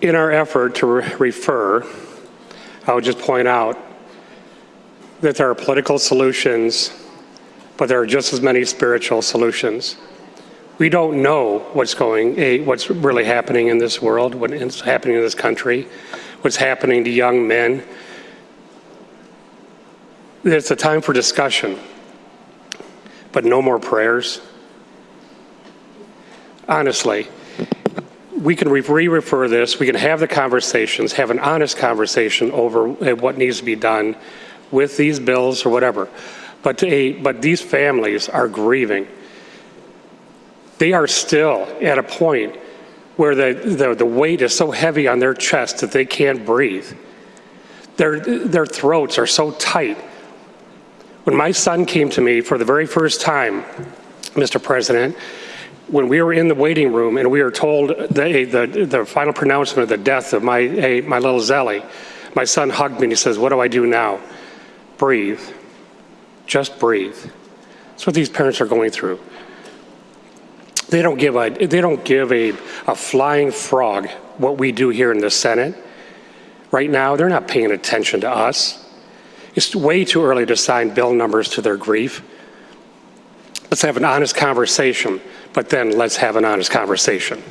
In our effort to re- refer, I would just point out that there are political solutions, but there are just as many spiritual solutions. We don't know what's going, what's really happening in this world, what's happening in this country, what's happening to young men. It's a time for discussion, but no more prayers. Honestly, we can re-refer this, we can have the conversations, have an honest conversation over uh, what needs to be done with these bills or whatever. But, a, but these families are grieving. They are still at a point where the, the, the weight is so heavy on their chest that they can't breathe. Their, their throats are so tight. When my son came to me for the very first time, Mr. President, when we were in the waiting room and we were told the, the, the final pronouncement of the death of my, my little Zelly, my son hugged me and he says, what do I do now? Breathe. Just breathe. That's what these parents are going through. They don't give a, they don't give a, a flying frog what we do here in the Senate. Right now, they're not paying attention to us. It's way too early to assign bill numbers to their grief. Let's have an honest conversation, but then let's have an honest conversation.